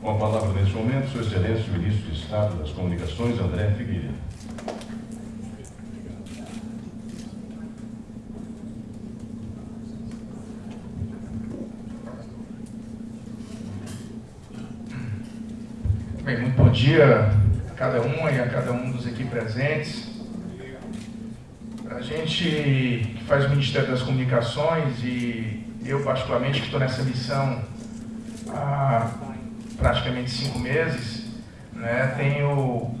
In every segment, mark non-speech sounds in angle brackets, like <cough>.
Com a palavra neste momento, Sua Excelência, o Ministro de Estado das Comunicações, André Figueiredo. Bem, muito bom dia a cada uma e a cada um dos aqui presentes. A gente que faz o Ministério das Comunicações e eu particularmente que estou nessa missão há praticamente cinco meses, né, tenho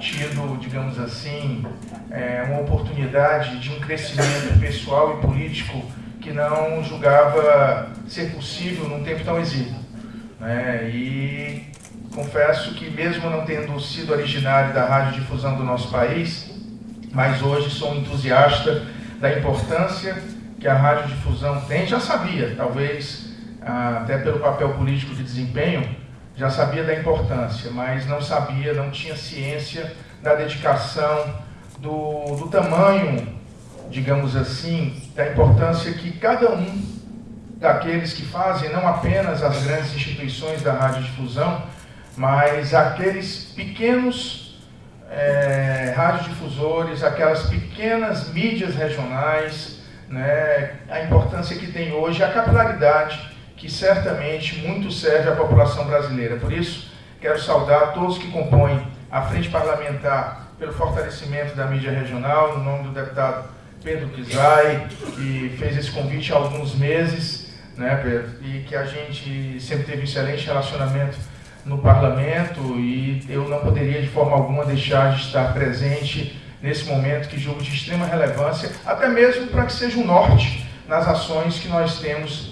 tido, digamos assim, é, uma oportunidade de um crescimento pessoal e político que não julgava ser possível num tempo tão exíguo. Né, e confesso que mesmo não tendo sido originário da radiodifusão do nosso país, mas hoje sou um entusiasta da importância que a radiodifusão tem. Já sabia, talvez até pelo papel político de desempenho, já sabia da importância, mas não sabia, não tinha ciência da dedicação, do, do tamanho, digamos assim, da importância que cada um daqueles que fazem, não apenas as grandes instituições da radiodifusão, mas aqueles pequenos é, radiodifusores, aquelas pequenas mídias regionais, né, a importância que tem hoje, a capilaridade que certamente muito serve à população brasileira. Por isso, quero saudar todos que compõem a Frente Parlamentar pelo fortalecimento da mídia regional, no nome do deputado Pedro Kizai, que fez esse convite há alguns meses, né, Pedro? E que a gente sempre teve um excelente relacionamento no parlamento e eu não poderia de forma alguma deixar de estar presente nesse momento que julgo de extrema relevância, até mesmo para que seja um norte nas ações que nós temos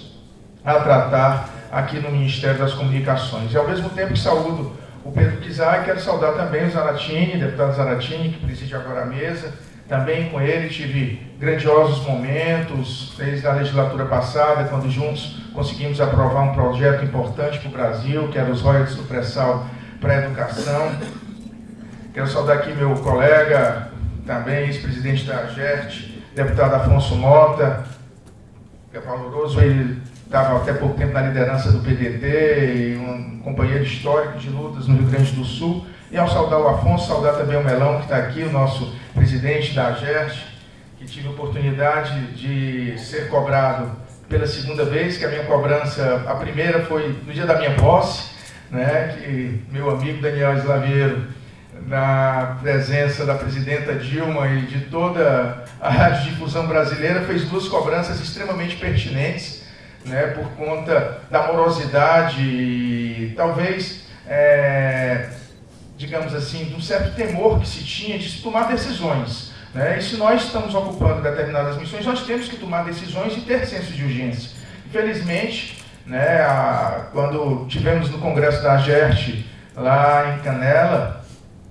a tratar aqui no Ministério das Comunicações. E ao mesmo tempo que saúdo o Pedro Kizai, quero saudar também o Zaratini, deputado Zaratini, que preside agora a mesa. Também com ele tive grandiosos momentos, desde a legislatura passada, quando juntos conseguimos aprovar um projeto importante para o Brasil, que era os royalties do pré-sal para a educação. Quero saudar aqui meu colega, também ex-presidente da AGERT, deputado Afonso Mota, que é valoroso, ele estava até pouco tempo na liderança do PDT e um companheiro histórico de lutas no Rio Grande do Sul. E ao saudar o Afonso, saudar também o Melão, que está aqui, o nosso presidente da AGERT, que tive a oportunidade de ser cobrado pela segunda vez, que a minha cobrança, a primeira foi no dia da minha posse, né, que meu amigo Daniel Slaveiro, na presença da presidenta Dilma e de toda a <laughs> radiodifusão brasileira, fez duas cobranças extremamente pertinentes, né, por conta da morosidade talvez, é, digamos assim, de um certo temor que se tinha de se tomar decisões. Né? E se nós estamos ocupando determinadas missões, nós temos que tomar decisões e ter senso de urgência. Infelizmente, né, a, quando tivemos no Congresso da AGERT, lá em Canela,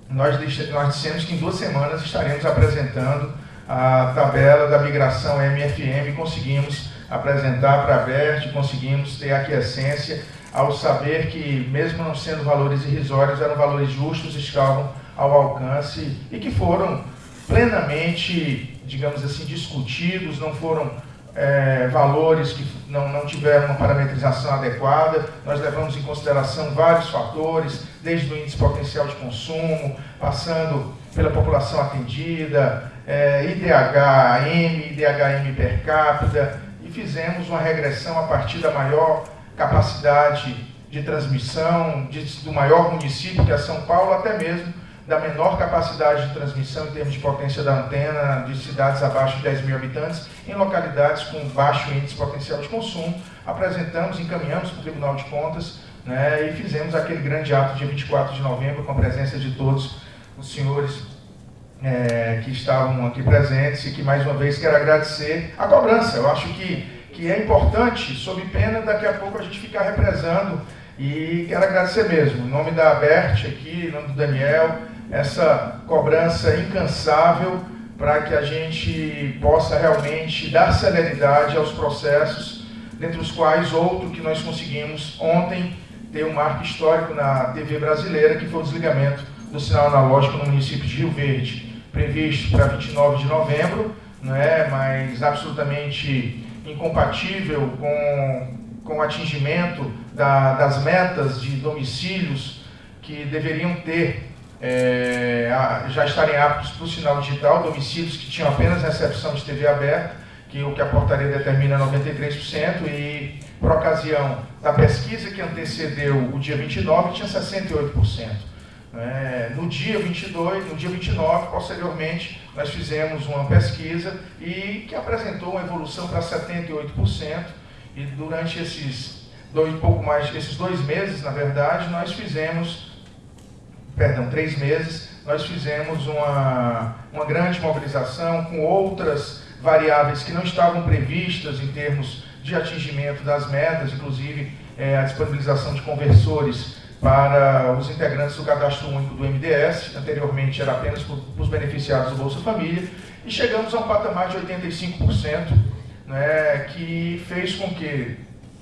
nós, nós dissemos que em duas semanas estaremos apresentando a tabela da migração MFM e conseguimos apresentar para a BERT, conseguimos ter aquiescência ao saber que, mesmo não sendo valores irrisórios, eram valores justos, estavam ao alcance e que foram plenamente, digamos assim, discutidos, não foram é, valores que não, não tiveram uma parametrização adequada. Nós levamos em consideração vários fatores, desde o índice potencial de consumo, passando pela população atendida, é, IDH-M, IDH-M per capita, fizemos uma regressão a partir da maior capacidade de transmissão, de, do maior município, que é São Paulo, até mesmo da menor capacidade de transmissão em termos de potência da antena, de cidades abaixo de 10 mil habitantes, em localidades com baixo índice potencial de consumo. Apresentamos, encaminhamos para o Tribunal de Contas né, e fizemos aquele grande ato dia 24 de novembro, com a presença de todos os senhores é, que estavam aqui presentes e que, mais uma vez, quero agradecer a cobrança. Eu acho que, que é importante, sob pena daqui a pouco a gente ficar represando e quero agradecer mesmo, em nome da Bert aqui, em nome do Daniel, essa cobrança incansável para que a gente possa realmente dar celeridade aos processos, dentre os quais outro que nós conseguimos ontem ter um marco histórico na TV brasileira, que foi o desligamento do sinal analógico no município de Rio Verde, previsto para 29 de novembro, não é? mas absolutamente incompatível com, com o atingimento da, das metas de domicílios que deveriam ter, é, já estarem aptos para o sinal digital, domicílios que tinham apenas recepção de TV aberta, que o que a portaria determina é 93%, e por ocasião da pesquisa que antecedeu o dia 29, tinha 68%. É, no dia 22, no dia 29, posteriormente, nós fizemos uma pesquisa e que apresentou uma evolução para 78%. E durante esses dois, pouco mais, esses dois meses, na verdade, nós fizemos, perdão, três meses, nós fizemos uma, uma grande mobilização com outras variáveis que não estavam previstas em termos de atingimento das metas, inclusive é, a disponibilização de conversores para os integrantes do cadastro único do MDS, anteriormente era apenas para os beneficiados do Bolsa Família, e chegamos a um patamar de 85%, né, que fez com que,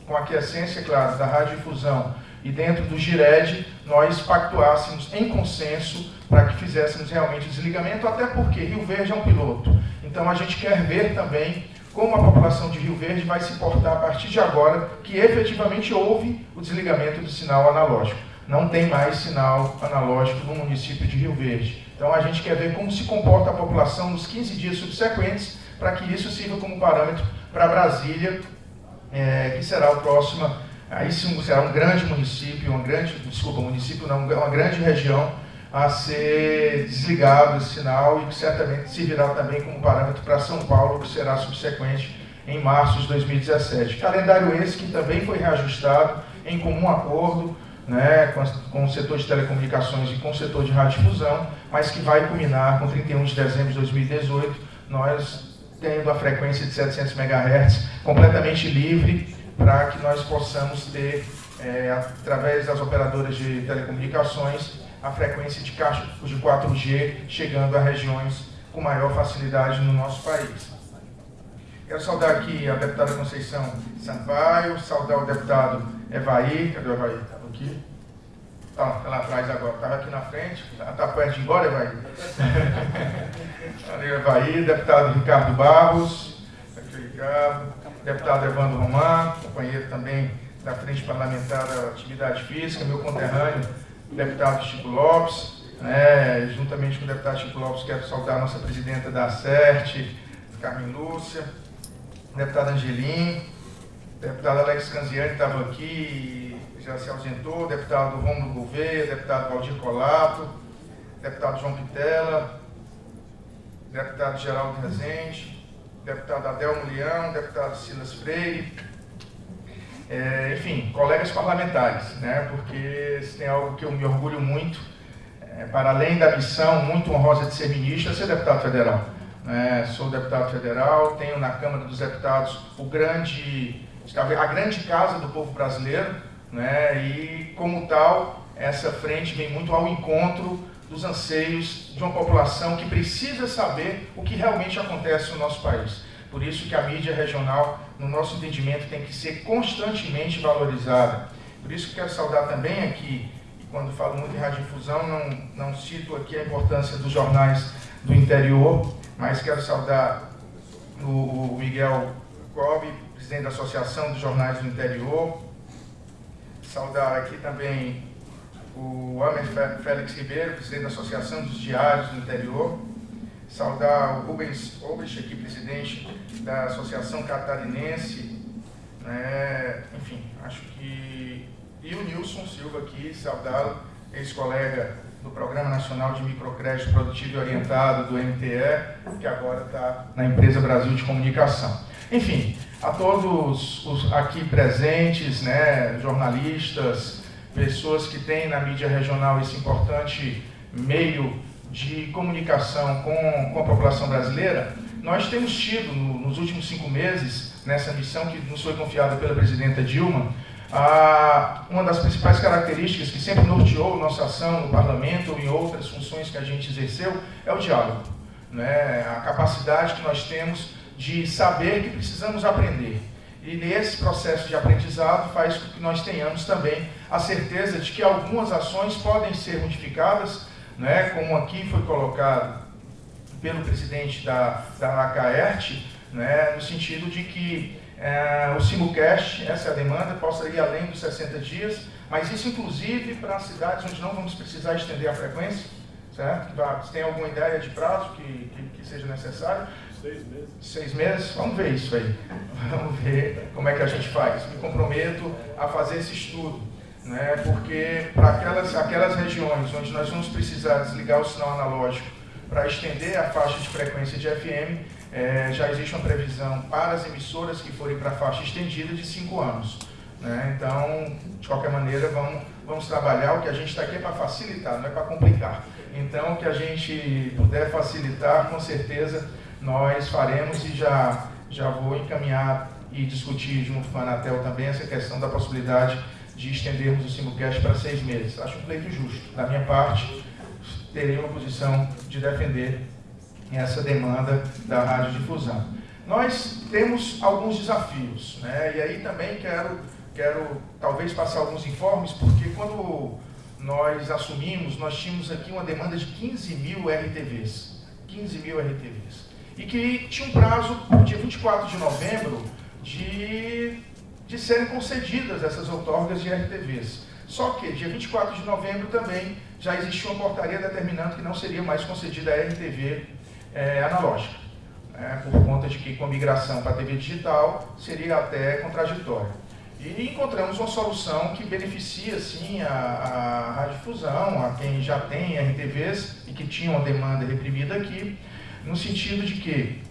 com a aquiescência, claro, da radiodifusão e dentro do GIRED, nós pactuássemos em consenso para que fizéssemos realmente o desligamento, até porque Rio Verde é um piloto. Então a gente quer ver também como a população de Rio Verde vai se portar a partir de agora que efetivamente houve o desligamento do sinal analógico não tem mais sinal analógico no município de Rio Verde. Então a gente quer ver como se comporta a população nos 15 dias subsequentes, para que isso sirva como parâmetro para Brasília, é, que será o próximo, aí sim será um grande município, uma grande, desculpa, município não, uma grande região a ser desligado esse sinal e que certamente servirá também como parâmetro para São Paulo, que será subsequente em março de 2017. Calendário esse que também foi reajustado em comum acordo né, com, com, o setor de telecomunicações e com o setor de radiodifusão, mas que vai culminar com 31 de dezembro de 2018, nós tendo a frequência de 700 MHz completamente livre para que nós possamos ter, é, através das operadoras de telecomunicações, a frequência de caixa de 4G chegando a regiões com maior facilidade no nosso país. Quero saudar aqui a deputada Conceição Sampaio, saudar o deputado Evaí, cadê o Evaí? Aqui. Tá, tá lá atrás agora, estava aqui na frente. Está perto de embora, Evaí? Evaí. Deputado Ricardo Barros. Aqui Ricardo. Deputado Evandro Román, companheiro também da Frente Parlamentar da Atividade Física, meu conterrâneo, deputado Chico Lopes. Né, juntamente com o deputado Chico Lopes, quero saudar a nossa presidenta da CERT, Carmen Lúcia, deputado Angelim, deputado Alex Canziani estava aqui já se ausentou, deputado Romulo Gouveia, deputado Valdir Colato, deputado João Pitela, deputado Geraldo Rezende, deputado Adelmo Leão, deputado Silas Freire, é, enfim, colegas parlamentares, né, porque se tem algo que eu me orgulho muito, é, para além da missão muito honrosa de ser ministro, é ser deputado federal. É, sou deputado federal, tenho na Câmara dos Deputados o grande, a grande casa do povo brasileiro, né? e, como tal, essa frente vem muito ao encontro dos anseios de uma população que precisa saber o que realmente acontece no nosso país. Por isso que a mídia regional, no nosso entendimento, tem que ser constantemente valorizada. Por isso que quero saudar também aqui, quando falo muito em radiodifusão, não, não cito aqui a importância dos jornais do interior, mas quero saudar o Miguel Cobb, presidente da Associação dos Jornais do Interior, Saudar aqui também o Amer Félix Ribeiro, presidente da Associação dos Diários do Interior. Saudar o Rubens Obrich, aqui presidente da Associação Catarinense. Né? Enfim, acho que... E o Nilson Silva aqui, saudá-lo, ex-colega do Programa Nacional de Microcrédito Produtivo e Orientado, do MTE, que agora está na Empresa Brasil de Comunicação. Enfim, a todos os aqui presentes, né, jornalistas, pessoas que têm na mídia regional esse importante meio de comunicação com, com a população brasileira, nós temos tido no, nos últimos cinco meses, nessa missão que nos foi confiada pela presidenta Dilma, a, uma das principais características que sempre norteou nossa ação no parlamento ou em outras funções que a gente exerceu é o diálogo. Né? A capacidade que nós temos de saber que precisamos aprender. E nesse processo de aprendizado faz com que nós tenhamos também a certeza de que algumas ações podem ser modificadas, né, como aqui foi colocado pelo presidente da, da ACAERT, né, no sentido de que é, o simulcast, essa é a demanda, possa ir além dos 60 dias, mas isso inclusive para cidades onde não vamos precisar estender a frequência, certo? Se tem alguma ideia de prazo que, que, que seja necessário? Seis meses. Seis meses? Vamos ver isso aí. Vamos ver como é que a gente faz. Me comprometo a fazer esse estudo. Né? Porque para aquelas, aquelas regiões onde nós vamos precisar desligar o sinal analógico para estender a faixa de frequência de FM, é, já existe uma previsão para as emissoras que forem para a faixa estendida de cinco anos. Né? Então, de qualquer maneira, vamos, vamos trabalhar. O que a gente está aqui é para facilitar, não é para complicar. Então, o que a gente puder facilitar, com certeza nós faremos e já, já vou encaminhar e discutir junto com a Anatel também essa questão da possibilidade de estendermos o simulcast para seis meses. Acho um pleito justo. Da minha parte, terei uma posição de defender essa demanda da radiodifusão. Nós temos alguns desafios, né? e aí também quero, quero talvez passar alguns informes, porque quando nós assumimos, nós tínhamos aqui uma demanda de 15 mil RTVs. 15 mil RTVs e que tinha um prazo, dia 24 de novembro, de, de serem concedidas essas outorgas de RTVs. Só que, dia 24 de novembro também, já existia uma portaria determinando que não seria mais concedida a RTV é, analógica, né, por conta de que com a migração para a TV digital seria até contraditório. E encontramos uma solução que beneficia, sim, a, a radiodifusão, a quem já tem RTVs e que tinha uma demanda reprimida aqui, no sentido de que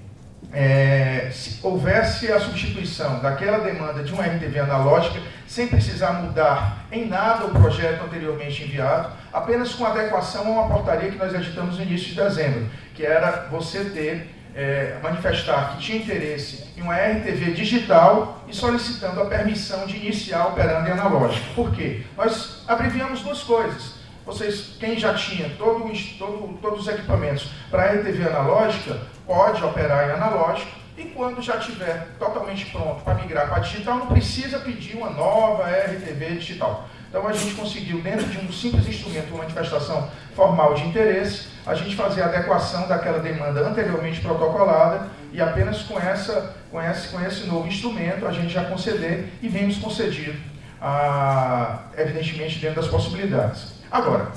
é, se houvesse a substituição daquela demanda de uma RTV analógica, sem precisar mudar em nada o projeto anteriormente enviado, apenas com adequação a uma portaria que nós editamos no início de dezembro, que era você ter, é, manifestar que tinha interesse em uma RTV digital e solicitando a permissão de iniciar operando em analógico. Por quê? Nós abreviamos duas coisas vocês, quem já tinha todo, todo, todos os equipamentos para RTV analógica, pode operar em analógico, e quando já estiver totalmente pronto para migrar para digital, não precisa pedir uma nova RTV digital. Então a gente conseguiu, dentro de um simples instrumento, uma manifestação formal de interesse, a gente fazer a adequação daquela demanda anteriormente protocolada e apenas com, essa, com, esse, com esse novo instrumento a gente já conceder e vemos concedido, ah, evidentemente dentro das possibilidades. Agora,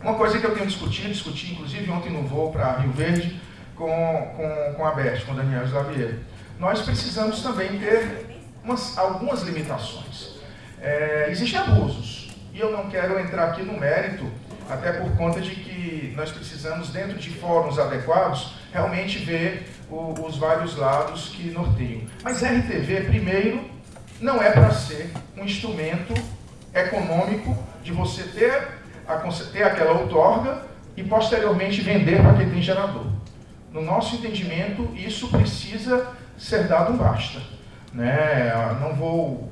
uma coisa que eu tenho discutido, discuti inclusive ontem no voo para Rio Verde com, com, com a Beth, com o Daniel Slavier, nós precisamos também ter umas, algumas limitações. É, existem abusos, e eu não quero entrar aqui no mérito, até por conta de que nós precisamos, dentro de fóruns adequados, realmente ver o, os vários lados que norteiam. Mas RTV, primeiro, não é para ser um instrumento econômico de você ter a ter aquela outorga e posteriormente vender para quem tem gerador. No nosso entendimento, isso precisa ser dado um basta. Né? Não vou,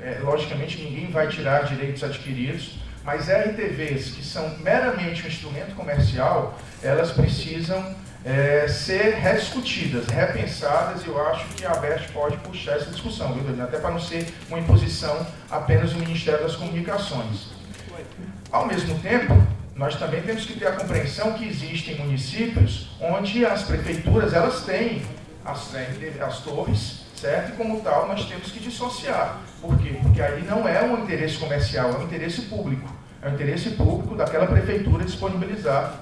é, logicamente, ninguém vai tirar direitos adquiridos, mas RTVs que são meramente um instrumento comercial, elas precisam é, ser rediscutidas, repensadas, e eu acho que a ABERT pode puxar essa discussão, viu, até para não ser uma imposição apenas do Ministério das Comunicações. Ao mesmo tempo, nós também temos que ter a compreensão que existem municípios onde as prefeituras elas têm as, né, as torres, certo? E como tal, nós temos que dissociar. Por quê? Porque aí não é um interesse comercial, é um interesse público. É o interesse público daquela prefeitura disponibilizar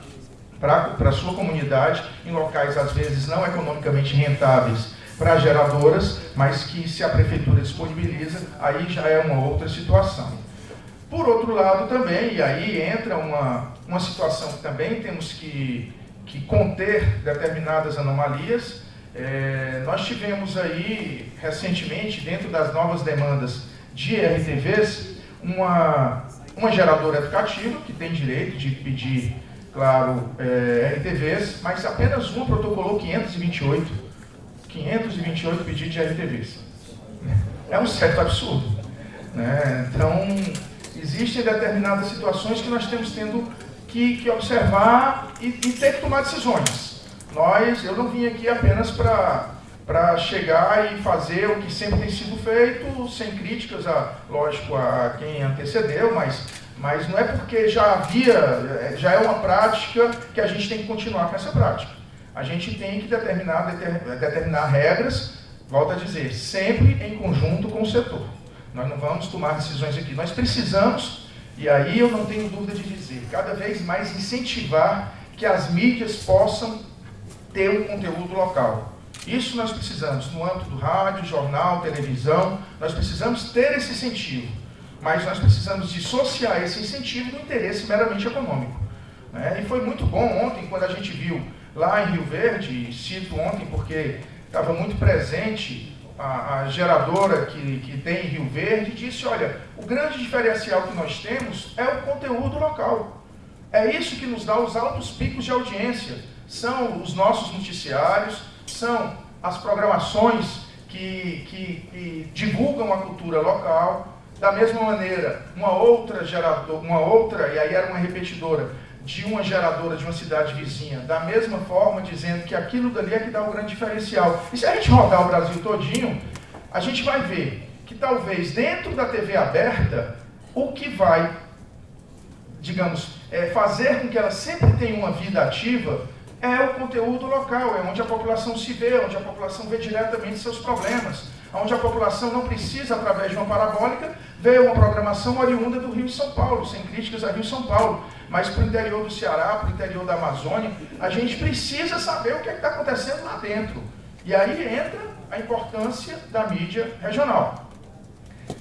para a sua comunidade, em locais às vezes não economicamente rentáveis para geradoras, mas que se a prefeitura disponibiliza, aí já é uma outra situação. Por outro lado também, e aí entra uma, uma situação que também temos que, que conter determinadas anomalias, é, nós tivemos aí, recentemente, dentro das novas demandas de RTVs, uma, uma geradora educativa, que tem direito de pedir, claro, é, RTVs, mas apenas uma protocolou 528, 528 pedidos de RTVs. É um certo absurdo. Né? Então, Existem determinadas situações que nós temos tendo que, que observar e, e, ter que tomar decisões. Nós, eu não vim aqui apenas para chegar e fazer o que sempre tem sido feito, sem críticas, a, lógico, a quem antecedeu, mas, mas não é porque já havia, já é uma prática que a gente tem que continuar com essa prática. A gente tem que determinar, determinar regras volto a dizer, sempre em conjunto com o setor. Nós não vamos tomar decisões aqui. Nós precisamos, e aí eu não tenho dúvida de dizer, cada vez mais incentivar que as mídias possam ter um conteúdo local. Isso nós precisamos, no âmbito do rádio, jornal, televisão, nós precisamos ter esse incentivo. Mas nós precisamos dissociar esse incentivo do interesse meramente econômico. Né? E foi muito bom ontem, quando a gente viu lá em Rio Verde, cito ontem porque estava muito presente a, a, geradora que, que tem em Rio Verde, disse, olha, o grande diferencial que nós temos é o conteúdo local. É isso que nos dá os altos picos de audiência. São os nossos noticiários, são as programações que, que, que divulgam a cultura local. Da mesma maneira, uma outra geradora, uma outra, e aí era uma repetidora, de uma geradora de uma cidade vizinha, da mesma forma, dizendo que aquilo dali é que dá o grande diferencial. E se a gente rodar o Brasil todinho, a gente vai ver que talvez dentro da TV aberta, o que vai, digamos, é, fazer com que ela sempre tenha uma vida ativa é o conteúdo local, é onde a população se vê, onde a população vê diretamente seus problemas, onde a população não precisa, através de uma parabólica, ver uma programação oriunda do Rio e São Paulo, sem críticas a Rio e São Paulo mas para o interior do Ceará, para o interior da Amazônia, a gente precisa saber o que é está acontecendo lá dentro. E aí entra a importância da mídia regional.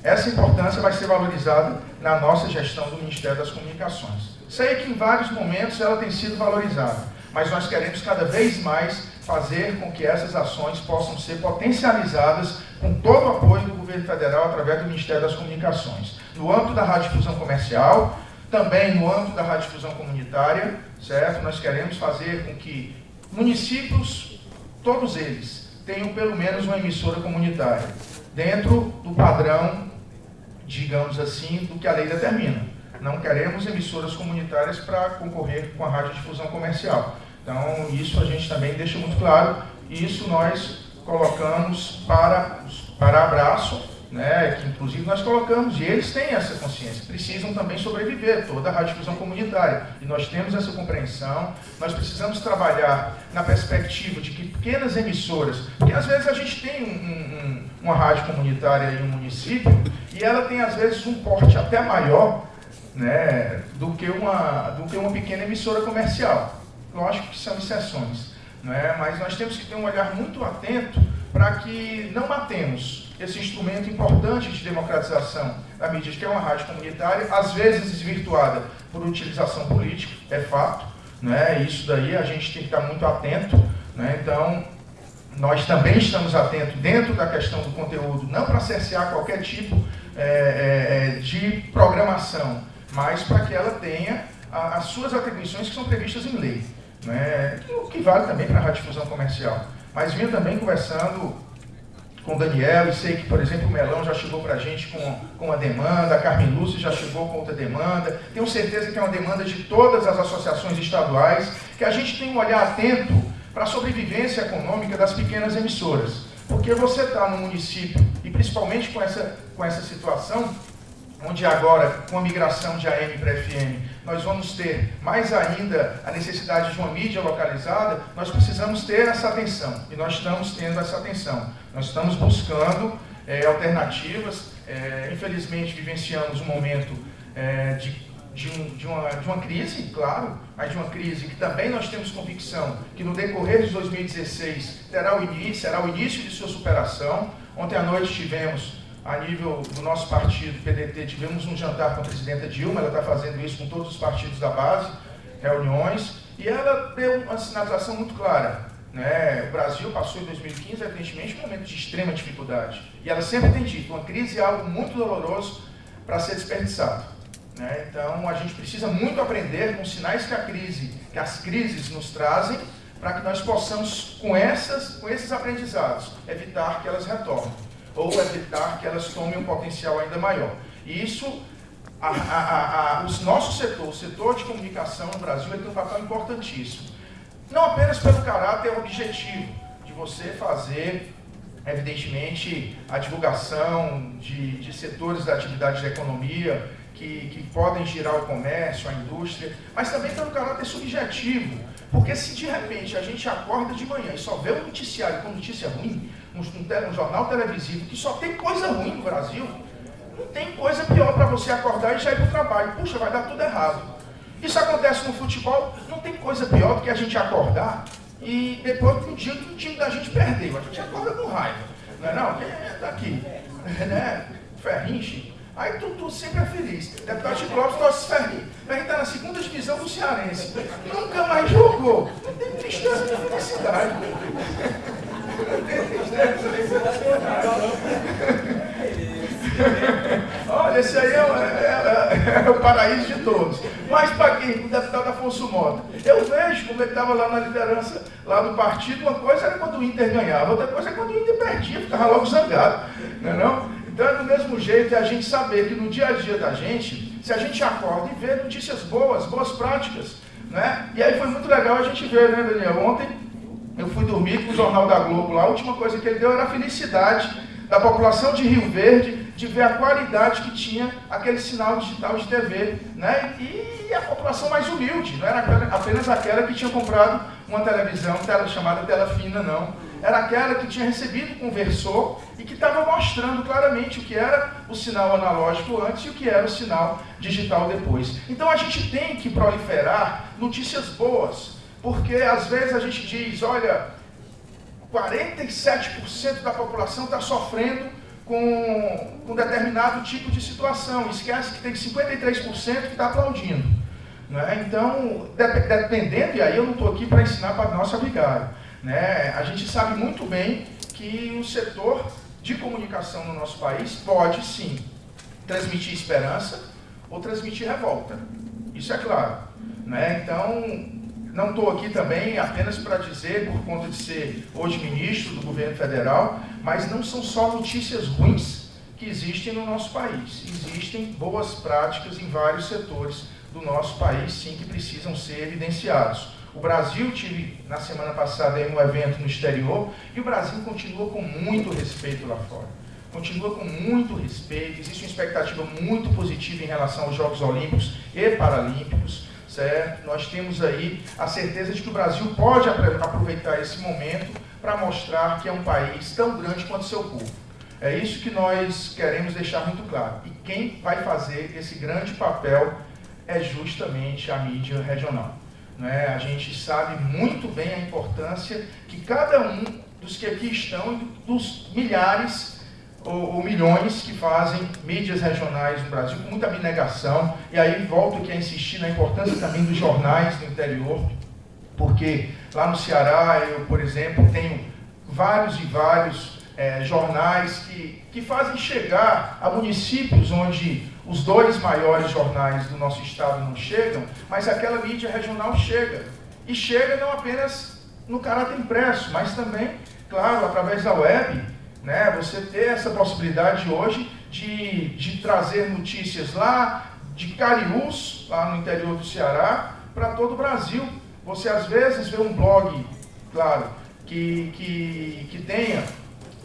Essa importância vai ser valorizada na nossa gestão do Ministério das Comunicações. Sei que em vários momentos ela tem sido valorizada, mas nós queremos cada vez mais fazer com que essas ações possam ser potencializadas com todo o apoio do governo federal através do Ministério das Comunicações. No âmbito da radiodifusão comercial, também no âmbito da radiodifusão comunitária, certo? Nós queremos fazer com que municípios, todos eles, tenham pelo menos uma emissora comunitária, dentro do padrão, digamos assim, do que a lei determina. Não queremos emissoras comunitárias para concorrer com a radiodifusão comercial. Então, isso a gente também deixa muito claro, e isso nós colocamos para, para abraço né, que inclusive nós colocamos, e eles têm essa consciência, precisam também sobreviver, toda a radiodifusão comunitária. E nós temos essa compreensão, nós precisamos trabalhar na perspectiva de que pequenas emissoras, porque às vezes a gente tem um, um, uma rádio comunitária em um município, e ela tem às vezes um porte até maior né, do, que uma, do que uma pequena emissora comercial. Lógico que são exceções, né, mas nós temos que ter um olhar muito atento para que não matemos esse instrumento importante de democratização da mídia, que é uma rádio comunitária, às vezes desvirtuada por utilização política, é fato, né? isso daí a gente tem que estar muito atento. Né? Então, nós também estamos atentos dentro da questão do conteúdo, não para cercear qualquer tipo é, é, é de programação, mas para que ela tenha as suas atribuições que são previstas em lei. Né? O que vale também para a radiodifusão comercial. Mas vinha também conversando com o Daniel, e sei que, por exemplo, o Melão já chegou para a gente com, com uma demanda, a Carmen Lúcia já chegou com outra demanda, tenho certeza que é uma demanda de todas as associações estaduais, que a gente tem um olhar atento para a sobrevivência econômica das pequenas emissoras. Porque você está no município, e principalmente com essa, com essa situação, onde agora, com a migração de AM para FM, nós vamos ter mais ainda a necessidade de uma mídia localizada, nós precisamos ter essa atenção. E nós estamos tendo essa atenção. Nós estamos buscando é, alternativas. É, infelizmente, vivenciamos um momento é, de de, um, de, uma, de uma crise, claro, mas de uma crise que também nós temos convicção que no decorrer de 2016 terá o início, será o início de sua superação. Ontem à noite tivemos a nível do nosso partido, PDT, tivemos um jantar com a presidenta Dilma, ela está fazendo isso com todos os partidos da base, reuniões, e ela deu uma sinalização muito clara. Né? O Brasil passou em 2015, evidentemente, um momento de extrema dificuldade. E ela sempre tem dito, uma crise é algo muito doloroso para ser desperdiçado. Né? Então, a gente precisa muito aprender com os sinais que a crise, que as crises nos trazem, para que nós possamos, com, essas, com esses aprendizados, evitar que elas retornem ou evitar que elas tomem um potencial ainda maior. E isso, a, a, a, os nossos setores, o setor de comunicação no Brasil, tem um papel importantíssimo. Não apenas pelo caráter objetivo de você fazer, evidentemente, a divulgação de, de setores da atividade da economia que, que podem girar o comércio, a indústria, mas também pelo caráter subjetivo. Porque se de repente a gente acorda de manhã e só vê o noticiário com notícia ruim, um, um, um jornal televisivo que só tem coisa ruim no Brasil, não tem coisa pior para você acordar e já ir para o trabalho. Puxa, vai dar tudo errado. Isso acontece no futebol, não tem coisa pior do que a gente acordar e depois de um dia que o time da gente perdeu. A gente acorda com raiva. Não é não? Quem é daqui? <laughs> Né? Ferrinche. Aí tu, tu sempre é feliz. Deputado Chico Lopes torce Ferrinho. Mas a gente está na segunda divisão do Cearense. Nunca mais jogou. Tem tristeza de felicidade. Olha, esse aí é, é, é, é, o paraíso de todos. Mas para quem? O deputado Afonso Mota. Eu vejo como ele estava lá na liderança lá do partido, uma coisa era quando o Inter ganhava, outra coisa é quando o Inter perdia, ficava logo zangado. Não é não? Então é do mesmo jeito é a gente saber que no dia a dia da gente, se a gente acorda e vê notícias boas, boas práticas, né? E aí foi muito legal a gente ver, né, Daniel? Ontem eu fui dormir com o Jornal da Globo lá, a última coisa que ele deu era a felicidade da população de Rio Verde de ver a qualidade que tinha aquele sinal digital de TV, né? E a população mais humilde, não era apenas aquela que tinha comprado uma televisão tela, chamada tela fina, não. Era aquela que tinha recebido o conversor e que estava mostrando claramente o que era o sinal analógico antes e o que era o sinal digital depois. Então a gente tem que proliferar notícias boas, porque às vezes a gente diz, olha, 47% da população está sofrendo com, com determinado tipo de situação. Esquece que tem 53% que está aplaudindo. Né? Então, dependendo, e aí eu não estou aqui para ensinar para nossa vigária, né? a gente sabe muito bem que o setor de comunicação no nosso país pode sim transmitir esperança ou transmitir revolta. Isso é claro. Né? Então, não estou aqui também apenas para dizer, por conta de ser hoje ministro do governo federal, mas não são só notícias ruins que existem no nosso país. Existem boas práticas em vários setores do nosso país, sim, que precisam ser evidenciados. O Brasil tive na semana passada um evento no exterior e o Brasil continua com muito respeito lá fora. Continua com muito respeito, existe uma expectativa muito positiva em relação aos Jogos Olímpicos e Paralímpicos certo? Nós temos aí a certeza de que o Brasil pode aproveitar esse momento para mostrar que é um país tão grande quanto seu povo. É isso que nós queremos deixar muito claro. E quem vai fazer esse grande papel é justamente a mídia regional. Né? A gente sabe muito bem a importância que cada um dos que aqui estão, dos milhares ou, ou, milhões que fazem mídias regionais no Brasil com muita abnegação. E aí volto aqui a insistir na importância também dos jornais no interior, porque lá no Ceará, eu, por exemplo, tenho vários e vários é, jornais que, que fazem chegar a municípios onde os dois maiores jornais do nosso estado não chegam, mas aquela mídia regional chega. E chega não apenas no caráter impresso, mas também, claro, através da web, né? Você ter essa possibilidade hoje de, de trazer notícias lá de Cariús, lá no interior do Ceará, para todo o Brasil. Você às vezes vê um blog, claro, que, que, que tenha,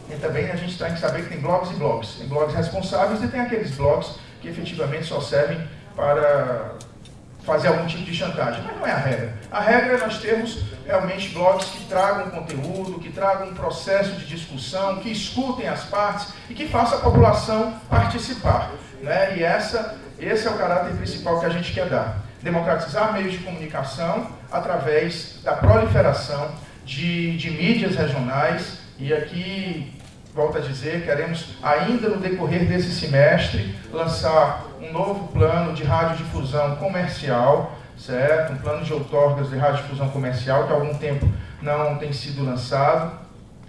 e também a gente tem que saber que tem blogs e blogs. Tem blogs responsáveis e tem aqueles blogs que efetivamente só servem para fazer algum tipo de chantagem, mas não é a regra. A regra é nós termos realmente blogs que tragam conteúdo, que tragam um processo de discussão, que escutem as partes e que façam a população participar. Né? E essa, esse é o caráter principal que a gente quer dar. Democratizar meios de comunicação através da proliferação de, de mídias regionais e aqui volto a dizer, queremos ainda no decorrer desse semestre lançar um novo plano de radiodifusão comercial, certo? Um plano de outorgas de radiodifusão comercial que há algum tempo não tem sido lançado.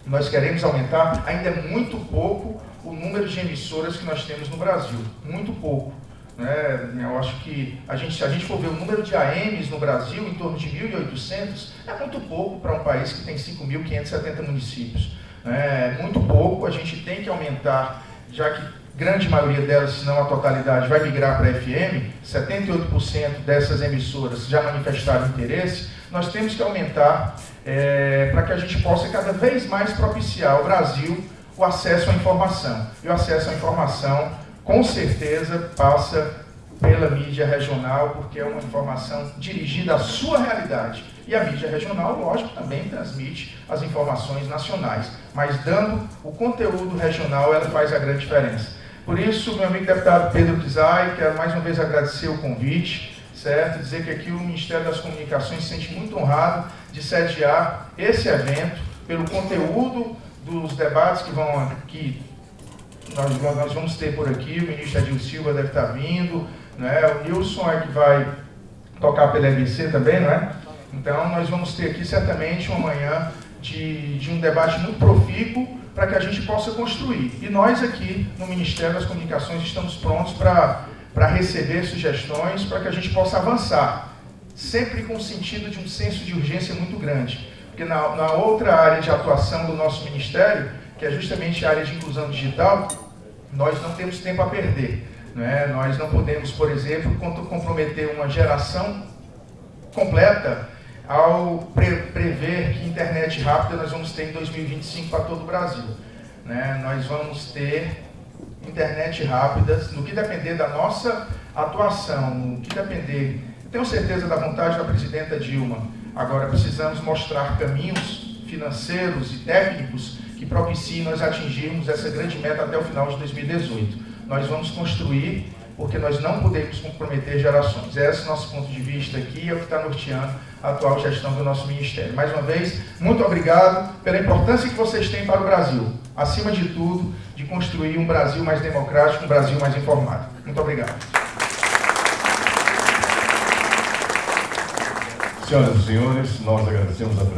Nós queremos aumentar, ainda é muito pouco o número de emissoras que nós temos no Brasil, muito pouco. Né? Eu acho que a gente, se a gente for ver o número de AMs no Brasil, em torno de 1.800, é muito pouco para um país que tem 5.570 municípios. É muito pouco, a gente tem que aumentar, já que grande maioria delas, se não a totalidade, vai migrar para a FM, 78% dessas emissoras já manifestaram interesse, nós temos que aumentar é, para que a gente possa cada vez mais propiciar ao Brasil o acesso à informação. E o acesso à informação, com certeza, passa pela mídia regional, porque é uma informação dirigida à sua realidade. E a mídia regional, lógico, também transmite as informações nacionais, mas dando o conteúdo regional, ela faz a grande diferença. Por isso, meu amigo deputado Pedro Kizai, quero mais uma vez agradecer o convite, certo? Dizer que aqui o Ministério das Comunicações se sente muito honrado de sediar esse evento, pelo conteúdo dos debates que vão que nós, nós vamos ter por aqui, o ministro Adil Silva deve estar vindo, né? o Nilson é que vai tocar pela EBC também, não é? Então nós vamos ter aqui certamente uma manhã de, de um debate muito profícuo para que a gente possa construir. E nós aqui no Ministério das Comunicações estamos prontos para receber sugestões, para que a gente possa avançar, sempre com o sentido de um senso de urgência muito grande. Porque na, na outra área de atuação do nosso Ministério, que é justamente a área de inclusão digital, nós não temos tempo a perder. Né? Nós não podemos, por exemplo, comprometer uma geração completa ao pre prever que internet rápida nós vamos ter em 2025 para todo o Brasil. Né? Nós vamos ter internet rápida, no que depender da nossa atuação, no que depender, tenho certeza da vontade da presidenta Dilma, agora precisamos mostrar caminhos financeiros e técnicos que propiciem nós atingirmos essa grande meta até o final de 2018. Nós vamos construir porque nós não podemos comprometer gerações. Esse é o nosso ponto de vista aqui, é o que está norteando a atual gestão do nosso Ministério. Mais uma vez, muito obrigado pela importância que vocês têm para o Brasil. Acima de tudo, de construir um Brasil mais democrático, um Brasil mais informado. Muito obrigado. Senhoras e senhores, nós agradecemos a presença.